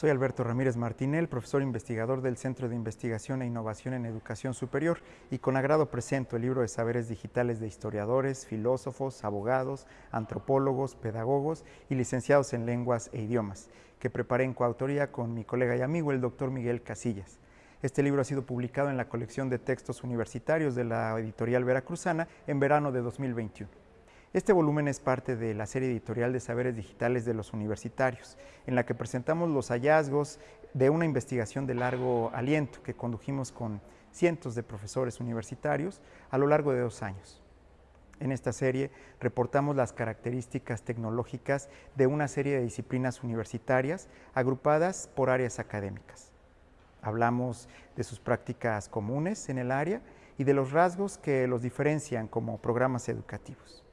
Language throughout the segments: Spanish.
Soy Alberto Ramírez Martinel, profesor investigador del Centro de Investigación e Innovación en Educación Superior y con agrado presento el libro de saberes digitales de historiadores, filósofos, abogados, antropólogos, pedagogos y licenciados en lenguas e idiomas, que preparé en coautoría con mi colega y amigo el doctor Miguel Casillas. Este libro ha sido publicado en la colección de textos universitarios de la editorial veracruzana en verano de 2021. Este volumen es parte de la serie editorial de saberes digitales de los universitarios, en la que presentamos los hallazgos de una investigación de largo aliento que condujimos con cientos de profesores universitarios a lo largo de dos años. En esta serie reportamos las características tecnológicas de una serie de disciplinas universitarias agrupadas por áreas académicas. Hablamos de sus prácticas comunes en el área y de los rasgos que los diferencian como programas educativos.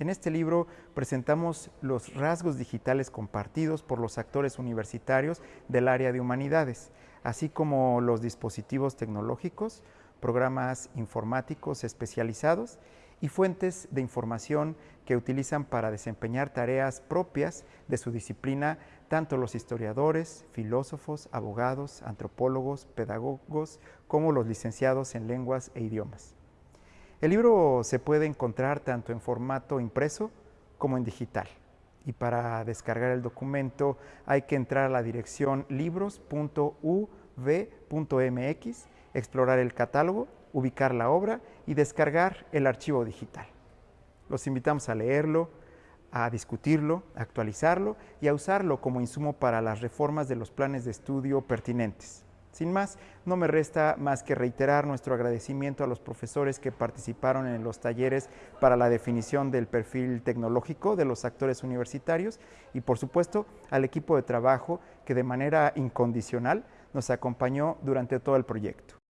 En este libro presentamos los rasgos digitales compartidos por los actores universitarios del área de humanidades, así como los dispositivos tecnológicos, programas informáticos especializados y fuentes de información que utilizan para desempeñar tareas propias de su disciplina tanto los historiadores, filósofos, abogados, antropólogos, pedagogos, como los licenciados en lenguas e idiomas. El libro se puede encontrar tanto en formato impreso como en digital. Y para descargar el documento hay que entrar a la dirección libros.uv.mx, explorar el catálogo, ubicar la obra y descargar el archivo digital. Los invitamos a leerlo, a discutirlo, a actualizarlo y a usarlo como insumo para las reformas de los planes de estudio pertinentes. Sin más, no me resta más que reiterar nuestro agradecimiento a los profesores que participaron en los talleres para la definición del perfil tecnológico de los actores universitarios y por supuesto al equipo de trabajo que de manera incondicional nos acompañó durante todo el proyecto.